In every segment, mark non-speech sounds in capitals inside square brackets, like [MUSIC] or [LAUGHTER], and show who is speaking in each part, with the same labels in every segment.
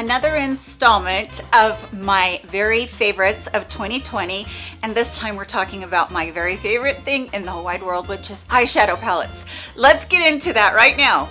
Speaker 1: another installment of my very favorites of 2020 and this time we're talking about my very favorite thing in the whole wide world which is eyeshadow palettes let's get into that right now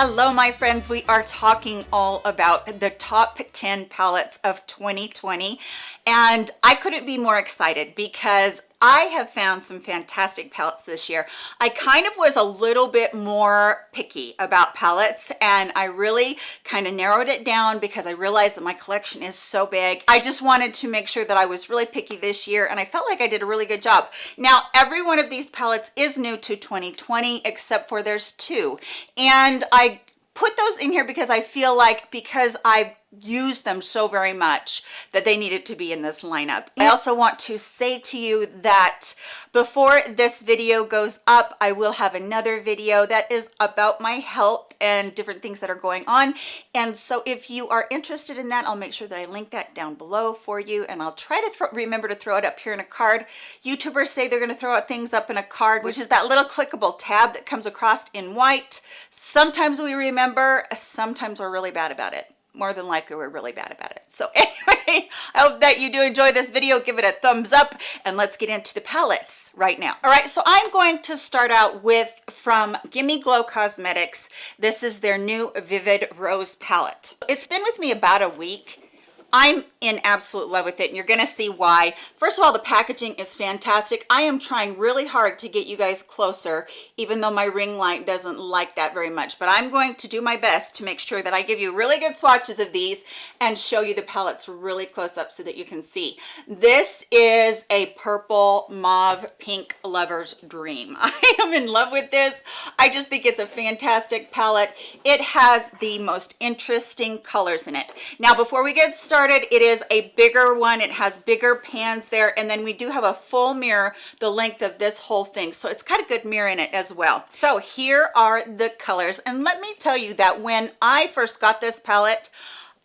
Speaker 1: Hello, my friends. We are talking all about the top 10 palettes of 2020. And I couldn't be more excited because I have found some fantastic palettes this year. I kind of was a little bit more picky about palettes and I really kind of narrowed it down because I realized that my collection is so big. I just wanted to make sure that I was really picky this year and I felt like I did a really good job. Now, every one of these palettes is new to 2020 except for there's two. And I put those in here because I feel like because I've use them so very much that they needed to be in this lineup. I also want to say to you that before this video goes up, I will have another video that is about my health and different things that are going on. And so if you are interested in that, I'll make sure that I link that down below for you. And I'll try to remember to throw it up here in a card. YouTubers say they're going to throw out things up in a card, which is that little clickable tab that comes across in white. Sometimes we remember, sometimes we're really bad about it more than likely we're really bad about it. So [LAUGHS] anyway i hope that you do enjoy this video. Give it a thumbs up and let's get into the palettes right now. All right so i'm going to start out with from gimme glow cosmetics. This is their new vivid rose palette. It's been with me about a week I'm in absolute love with it and you're gonna see why. First of all, the packaging is fantastic. I am trying really hard to get you guys closer, even though my ring light doesn't like that very much. But I'm going to do my best to make sure that I give you really good swatches of these and show you the palettes really close up so that you can see. This is a purple mauve pink lover's dream. [LAUGHS] I am in love with this. I just think it's a fantastic palette. It has the most interesting colors in it. Now, before we get started, started it is a bigger one. It has bigger pans there. And then we do have a full mirror the length of this whole thing. So it's got a good mirror in it as well. So here are the colors. And let me tell you that when i first got this palette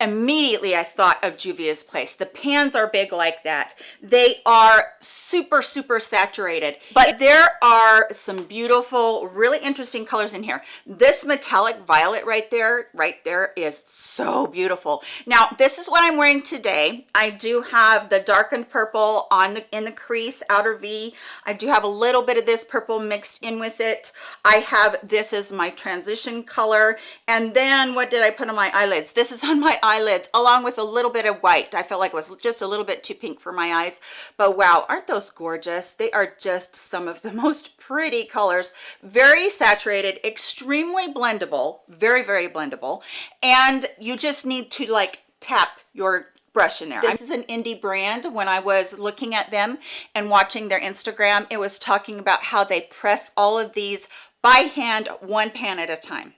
Speaker 1: immediately I thought of Juvia's Place. The pans are big like that. They are super, super saturated, but there are some beautiful, really interesting colors in here. This metallic violet right there, right there is so beautiful. Now, this is what I'm wearing today. I do have the darkened purple on the in the crease, outer V. I do have a little bit of this purple mixed in with it. I have this is my transition color. And then what did I put on my eyelids? This is on my eyelids along with a little bit of white. I felt like it was just a little bit too pink for my eyes, but wow, aren't those gorgeous? They are just some of the [LAUGHS] most pretty colors, very saturated, extremely blendable, very, very blendable. And you just need to like tap your brush in there. This is an indie brand. When I was looking at them and watching their Instagram, it was talking about how they press all of these by hand, one pan at a time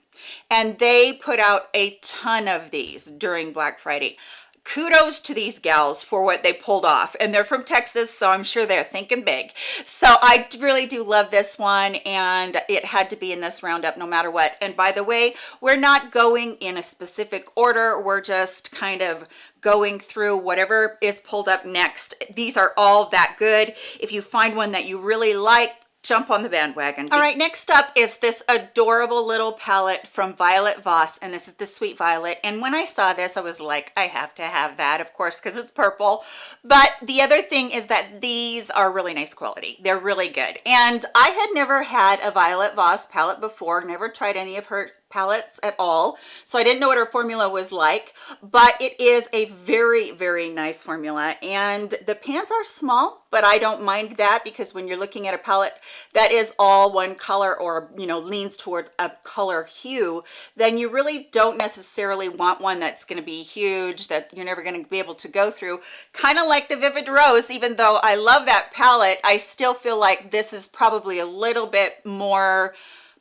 Speaker 1: and they put out a ton of these during black friday. Kudos to these gals for what they pulled off. And they're from texas so i'm sure they're thinking big. So i really do love this one and it had to be in this roundup no matter what. And by the way we're not going in a specific order. We're just kind of going through whatever is pulled up next. These are all that good. If you find one that you really like jump on the bandwagon. All right, next up is this adorable little palette from Violet Voss, and this is the Sweet Violet. And when I saw this, I was like, I have to have that, of course, because it's purple. But the other thing is that these are really nice quality. They're really good. And I had never had a Violet Voss palette before, never tried any of her palettes at all. So i didn't know what her formula was like but it is a very very nice formula. And the pans are small but i don't mind that because when you're looking at a palette that is all one color or you know leans towards a color hue then you really don't necessarily want one that's going to be huge that you're never going to be able to go through. Kind of like the vivid rose even though i love that palette i still feel like this is probably a little bit more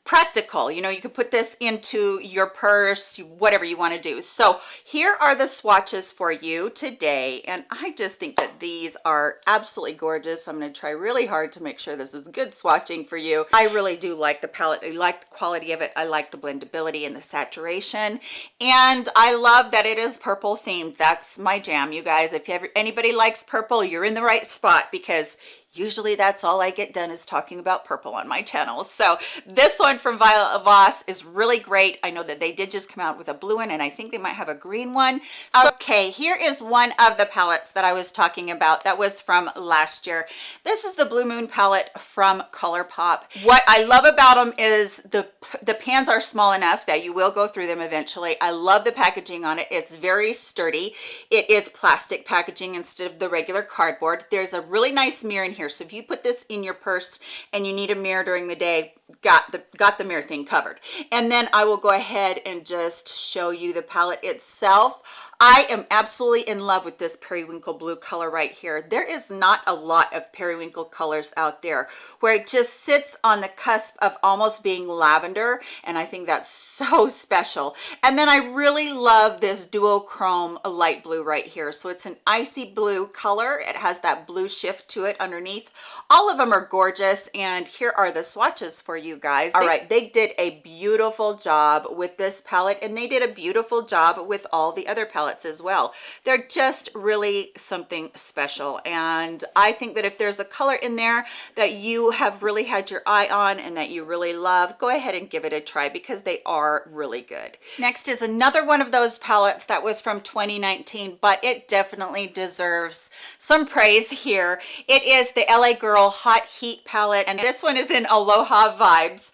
Speaker 1: practical. You know you could put this into your purse whatever you want to do. So here are the swatches for you today and i just think that these are absolutely gorgeous. I'm going to try really hard to make sure this is good swatching for you. I really do like the palette i like the quality of it. I like the blendability and the saturation and i love that it is purple themed. That's my jam you guys. If you ever anybody likes purple you're in the right spot because usually that's all I get done is talking about purple on my channel. So this one from Violet Voss is really great. I know that they did just come out with a blue one and I think they might have a green one. Uh, okay, here is one of the palettes that I was talking about that was from last year. This is the Blue Moon palette from ColourPop. What I love about them is the, the pans are small enough that you will go through them eventually. I love the packaging on it. It's very sturdy. It is plastic packaging instead of the regular cardboard. There's a really nice mirror in here so if you put this in your purse and you need a mirror during the day got the got the mirror thing covered and then i will go ahead and just show you the palette itself I am absolutely in love with this periwinkle blue color right here. There is not a lot of periwinkle colors out there where it just sits on the cusp of almost being lavender. And I think that's [LAUGHS] so special. And then I really love this duochrome light blue right here. So it's an icy blue color. It has that blue shift to it underneath. All of them are gorgeous. And here are the swatches for you guys. All right, they did a beautiful job with this palette and they did a beautiful job with all the other palettes palettes as well. They're just really something special. And I think that if there's a color in there that you have really had your eye on and that you really love, go ahead and give it a try because they are really good. Next is another one of those palettes that was from 2019, but it definitely deserves some praise here. It is the LA Girl Hot Heat palette, and this one is in Aloha Vibes.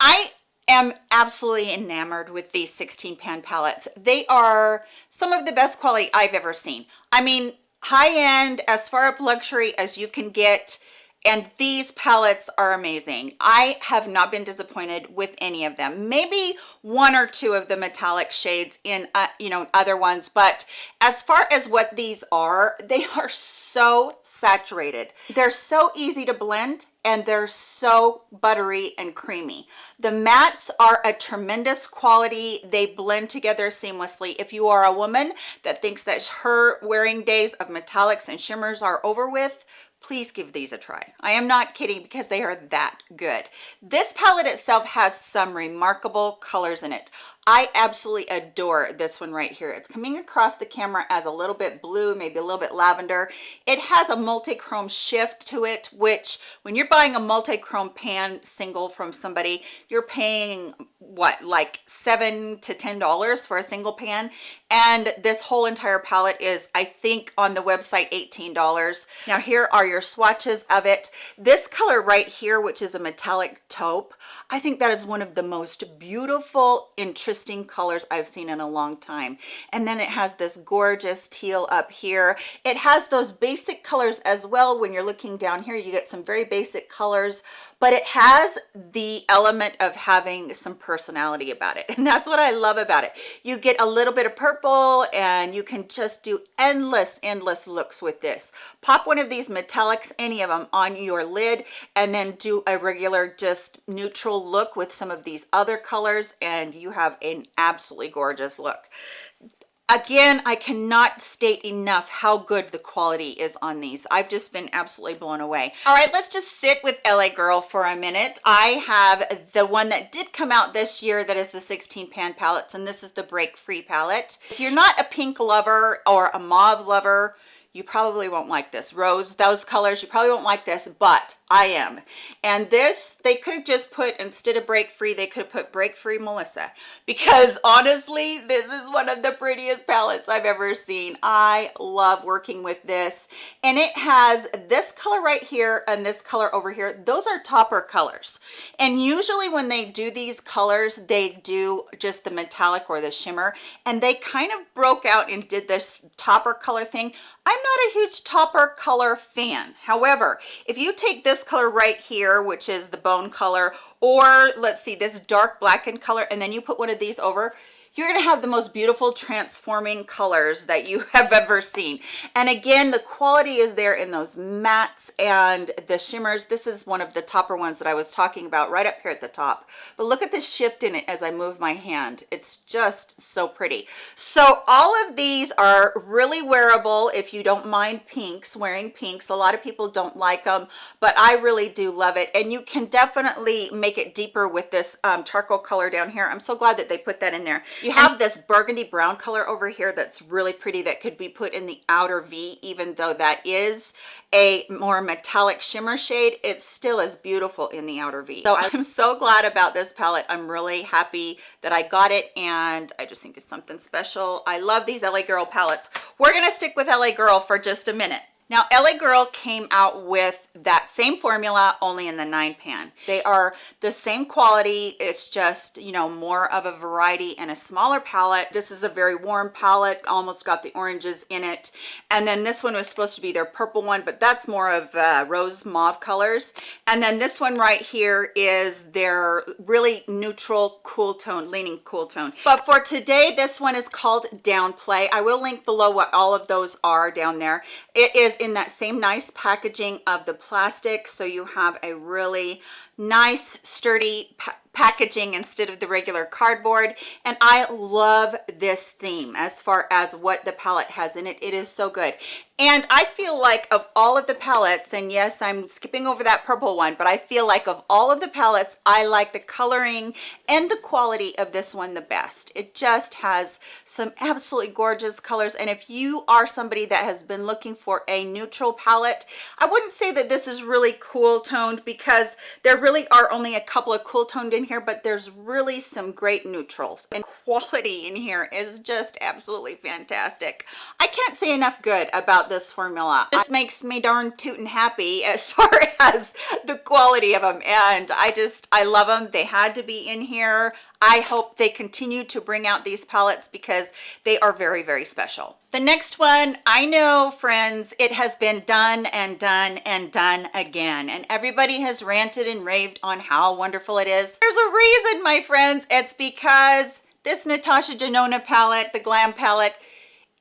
Speaker 1: I am absolutely enamored with these 16 pan palettes. They are some of the best quality I've ever seen. I mean, high end, as far up luxury as you can get, and these palettes are amazing i have not been disappointed with any of them maybe one or two of the metallic shades in uh, you know other ones but as far as what these are [LAUGHS] they are so saturated they're so easy to blend and they're so buttery and creamy. The mattes are a tremendous quality. They blend together seamlessly. If you are a woman that thinks that her wearing days of metallics and shimmers are over with, please give these a try. I am not kidding because they are that good. This palette itself has some remarkable colors in it. I absolutely adore this one right here. It's coming across the camera as a little bit blue, maybe a little bit lavender. It has a multi-chrome shift to it, which when you're buying a multi-chrome pan single from somebody, you're paying what, like seven to $10 for a single pan. And this whole entire palette is, I think on the website, $18. Now here are your swatches of it. This color right here, which is a metallic taupe, I think that is one of the most beautiful, interesting colors I've seen in a long time. And then it has this gorgeous teal up here. It has those basic colors as well. When you're looking down here, you get some very basic colors, but it has the element of having some personality about it. [LAUGHS] And that's what I love about it. You get a little bit of purple and you can just do endless, endless looks with this. Pop one of these metallics, any of them on your lid and then do a regular just neutral look with some of these other colors and you have an absolutely gorgeous look. Again i cannot state enough how good the quality is on these. I've just been absolutely blown away. All right let's just sit with la girl for a minute. I have the one that did come out this year that is the 16 pan palettes and this is the break free palette. If you're not a pink lover or a mauve lover you probably won't like this rose those colors you probably won't like this but I am. And this, they could have just put, instead of break free, they could have put break free Melissa. Because [LAUGHS] honestly, this is one of the prettiest palettes I've ever seen. I love working with this. And it has this color right here and this color over here. Those are topper colors. And usually when they do these colors, they do just the metallic or the shimmer. And they kind of broke out and did this topper color thing. I'm not a huge topper color fan. However, if you take this color right here, which is the bone color, or let's see, this dark blackened color, and then you put one of these over, you're going to have the most beautiful transforming colors that you [LAUGHS] have ever seen. And again the quality is there in those mattes and the shimmers. This is one of the topper ones that i was talking about right up here at the top. But look at the shift in it as i move my hand. It's just so pretty. So all of these are really wearable if you don't mind pinks wearing pinks. A lot of people don't like them but i really do love it. And you can definitely make it deeper with this um, charcoal color down here. I'm so glad that they put that in there You have this burgundy brown color over here that's really pretty that could be put in the outer V, even though that is a more metallic shimmer shade, it still is beautiful in the outer V. So I'm so glad about this palette. I'm really happy that I got it and I just think it's something special. I love these LA Girl palettes. We're gonna stick with LA Girl for just a minute. Now, LA Girl came out with that same formula only in the nine pan. They are the same quality. It's just, you know, more of a variety and a smaller palette. This is a very warm palette, almost got the oranges in it. And then this one was supposed to be their purple one, but that's more of uh, rose mauve colors. And then this one right here is their really neutral cool tone, leaning cool tone. But for today, this one is called Downplay. I will link below what all of those are down there. It is in that same nice packaging of the plastic. So you have a really nice sturdy packaging instead of the regular cardboard. And i love this theme as far as what the palette has in it. It is so good. And i feel like of all of the palettes and yes i'm skipping over that purple one but i feel like of all of the palettes i like the coloring and the quality of this one the best. It just has some absolutely gorgeous colors. And if you are somebody that has been looking for a neutral palette i wouldn't say that this is really cool toned because there really are only a couple of cool toned in here but there's really some great neutrals and quality in here is just absolutely fantastic. I can't say enough good about this formula. This makes me darn tootin' happy [LAUGHS] as far as the quality of them and i just i love them they had to be in here. I hope they continue to bring out these palettes because they are very, very special. The next one, I know friends, it has been done and done and done again. And everybody has ranted and raved on how wonderful it is. There's a reason, my friends. It's because this Natasha Denona palette, the Glam palette,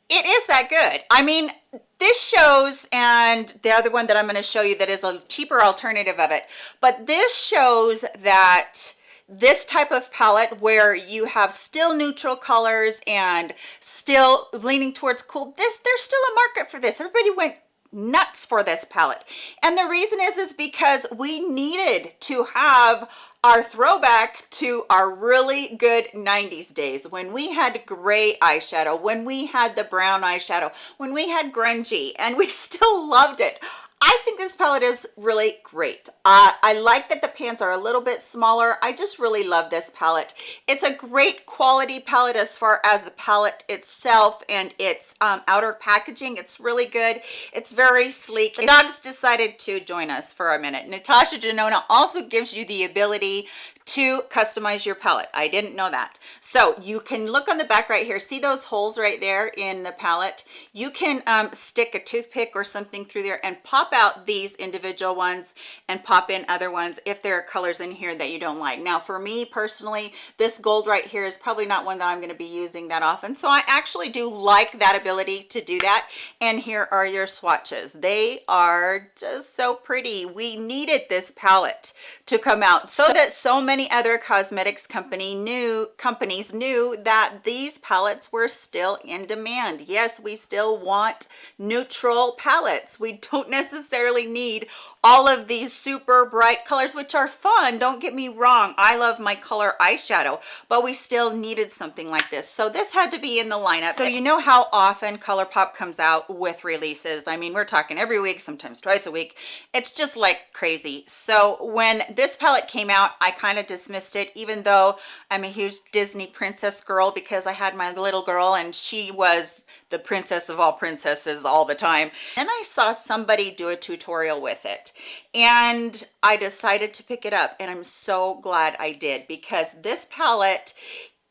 Speaker 1: it is that good. I mean, this shows and the other one that i'm going to show you that is a cheaper alternative of it but this shows that this type of palette where you have still neutral colors and still leaning towards cool this there's still a market for this. Everybody went nuts for this palette. And the reason is is because we needed to have our throwback to our really good 90s days when we had gray eyeshadow when we had the brown eyeshadow when we had grungy and we [LAUGHS] still loved it I think this palette is really great. Uh, I like that the pans are a little bit smaller. I just really love this palette. It's a great quality palette as far as the palette itself and its um, outer packaging. It's really good. It's very sleek. The dogs decided to join us for a minute. Natasha Denona also gives you the ability to customize your palette. I didn't know that. So you can look on the back right here. See those holes right there in the palette? You can um, stick a toothpick or something through there and pop out these individual ones and pop in other ones if there are colors in here that you don't like. Now for me personally, this gold right here is probably not one that I'm going to be using that often. So I actually do like that ability to do that. And here are your swatches. They are just so pretty. We needed this palette to come out so that so many many other cosmetics company knew companies knew that these palettes were still in demand. Yes we still want neutral palettes. We don't [LAUGHS] necessarily need all of these super bright colors which are fun don't get me wrong. I love my color eyeshadow but we still needed something like this. So this had to be in the lineup. So you know how often ColourPop comes out with releases? I mean we're talking every week sometimes twice a week. It's just like crazy. So when this palette came out i kind of dismissed it even though i'm a huge disney princess girl because i had my little girl and she was the princess of all princesses all the time. And i saw somebody do a tutorial with it and I decided to pick it up and I'm so glad I did because this palette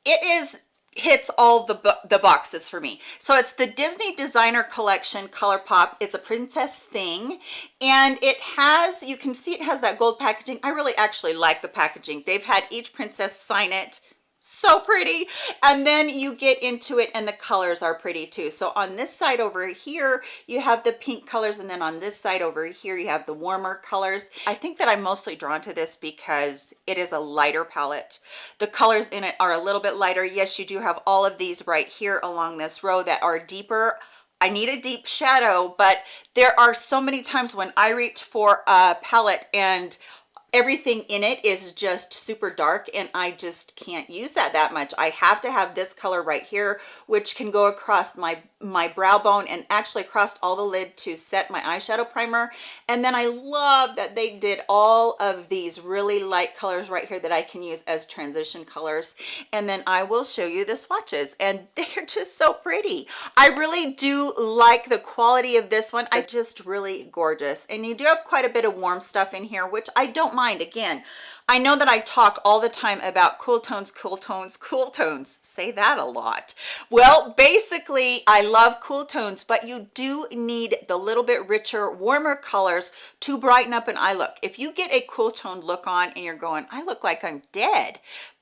Speaker 1: it is hits all the the boxes for me. So it's the disney designer collection ColourPop. It's a princess thing and it has you can see it has that gold packaging. I really actually like the packaging. They've had each princess sign it so pretty. And then you get into it and the colors are pretty too. So on this side over here you have the pink colors. And then on this side over here you have the warmer colors. I think that i'm mostly drawn to this because it is a lighter palette. The colors in it are a little bit lighter. Yes you do have all of these right here along this row that are deeper. I need a deep shadow, but there are so many times when I reach for a palette and everything in it is just super dark and I just can't use that that much. I have to have this color right here, which can go across my, my brow bone and actually across all the lid to set my eyeshadow primer. And then I love that they did all of these really light colors right here that I can use as transition colors. And then I will show you the swatches and [LAUGHS] they're just so pretty. I really do like the quality of this one. I just really gorgeous. And you do have quite a bit of warm stuff in here, which I don't again i know that i talk all the time about cool tones cool tones cool tones. Say that a lot. Well basically i love cool tones but you do need the little bit richer warmer colors to brighten up an eye look. If you get a cool tone look on and you're going i look like i'm dead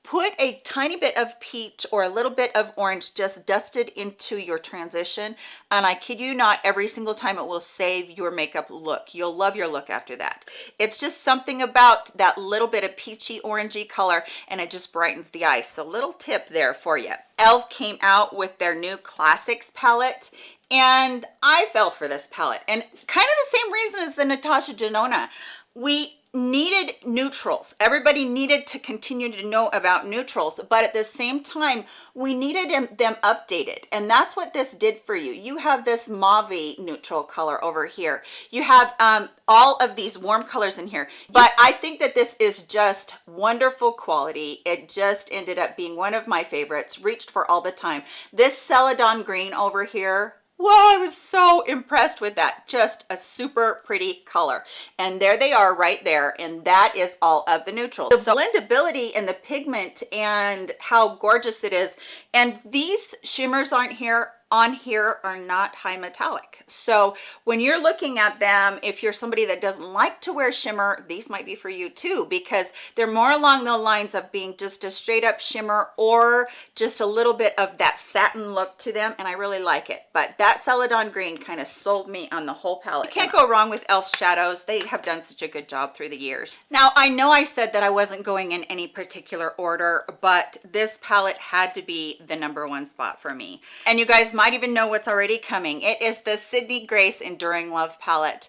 Speaker 1: put a tiny bit of peach or a little bit of orange just dusted into your transition and i kid you not every single time it will save your makeup look. You'll love your look after that. It's just something about that little bit of peachy orangey color and it just brightens the eye so little tip there for you elf came out with their new classics palette and i fell for this palette. And kind of the same reason as the natasha denona. We needed neutrals. Everybody needed to continue to know about neutrals but at the same time we needed them, updated. And that's what this did for you. You have this mauve neutral color over here. You have um, all of these warm colors in here. But i think that this is just wonderful quality. It just ended up being one of my favorites reached for all the time. This celadon green over here Wow, I was so impressed with that. Just a super pretty color. And there they are right there. And that is all of the neutrals. The blendability and the pigment and how gorgeous it is. And these shimmers aren't here on here are not high metallic. So when you're looking at them if you're somebody that doesn't like to wear shimmer these might be for you too because they're more along the lines of being just a straight up shimmer or just a little bit of that satin look to them and i really like it. But that celadon green kind of sold me on the whole palette. You can't go wrong with elf shadows. They have done such a good job through the years. Now i know i said that i wasn't going in any particular order but this palette had to be the number one spot for me. And you guys might even know what's already coming. It is the Sydney Grace Enduring Love palette.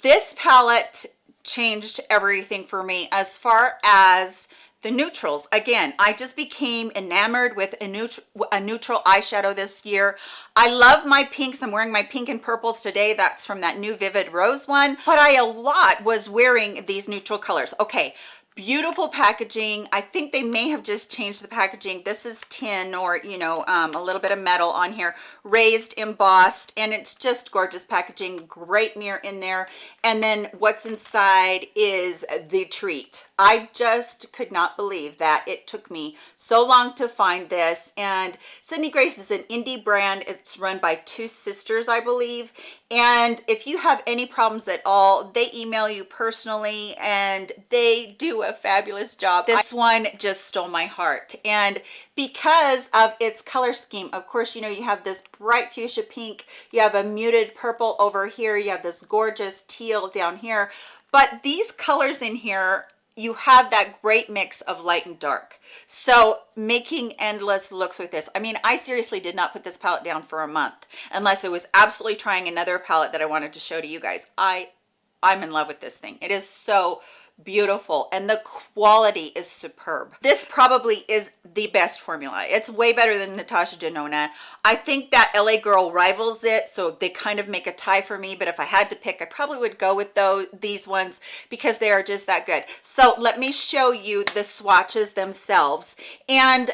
Speaker 1: This palette changed everything for me as far as the neutrals. Again i just became enamored with a neutral a neutral eyeshadow this year. I love my pinks. I'm wearing my pink and purples today. That's from that new vivid rose one. But i a lot was wearing these neutral colors. Okay beautiful packaging. I think they may have just changed the packaging. This is tin or you know um, a little bit of metal on here raised embossed and it's just gorgeous packaging great mirror in there. And then what's inside is the treat. I just could not believe that it took me so long to find this. And Sydney Grace is an indie brand. It's run by two sisters I believe. And if you have any problems at all they email you personally and they do a fabulous job. This one just stole my heart. And because of its color scheme of course you know you have this bright fuchsia pink you have a muted purple over here you have this gorgeous teal down here. But these colors in here you have that great mix of light and dark. So making endless looks with this. I mean i seriously did not put this palette down for a month unless it was absolutely trying another palette that i wanted to show to you guys. I i'm in love with this thing. It is so beautiful and the quality is superb. This probably is the best formula. It's way better than natasha denona. I think that la girl rivals it so they kind of make a tie for me but if i had to pick i probably would go with those these ones because they are just that good. So let me show you the swatches themselves and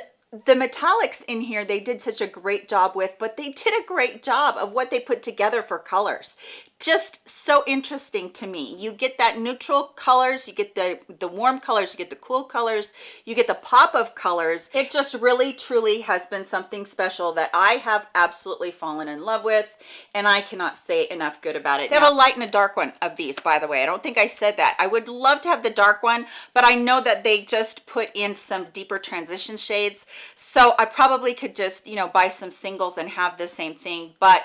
Speaker 1: the metallics in here they did such a great job with but they did a great job of what they put together for colors just so interesting to me. You get that neutral colors you get the the warm colors you get the cool colors you get the pop of colors. It just really truly has been something special that i have absolutely fallen in love with and i cannot say enough good about it. They have a light and a dark one of these by the way. I don't think i said that. I would love to have the dark one but i know that they just put in some deeper transition shades. So i probably could just you know buy some singles and have the same thing but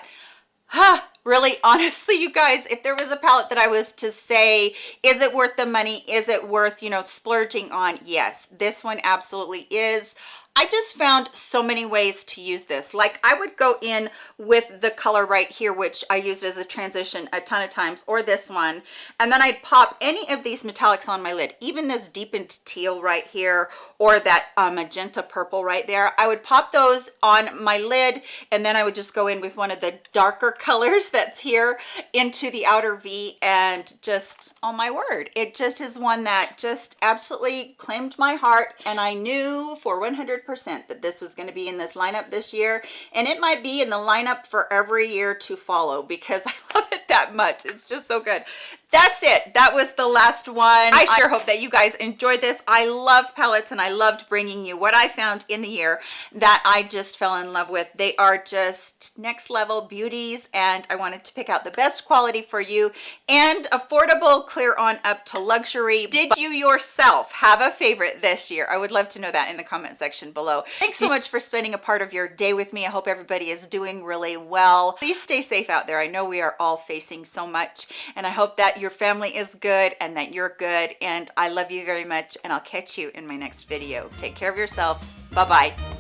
Speaker 1: huh really [LAUGHS] honestly you guys if there was a palette that i was to say is it worth the money? Is it worth you know splurging on? Yes this one absolutely is I just found so many ways to use this. Like I would go in with the color right here, which I used as a transition a ton of times, or this one, and then I'd pop any of these metallics on my lid, even this deepened teal right here, or that uh, magenta purple right there. I would pop those on my lid, and then I would just go in with one of the darker [LAUGHS] colors that's here into the outer V, and just, oh my word, it just is one that just absolutely claimed my heart, and I knew for 100 100% that this was going to be in this lineup this year and it might be in the lineup for every year to follow because [LAUGHS] I love it that much. It's just so good that's it. That was the last one. I sure hope that you guys enjoyed this. I love pellets and i loved bringing you what i found in the year that i just fell in love with. They are just next level beauties and i wanted to pick out the best quality for you and affordable clear on up to luxury. Did you yourself have a favorite this year? I would love to know that in the comment section below. Thanks so much for spending a part of your day with me. I hope everybody is doing really well. Please stay safe out there. I know we are all facing so much and i hope your family is good and that you're good and I love you very much and I'll catch you in my next video. Take care of yourselves. Bye-bye.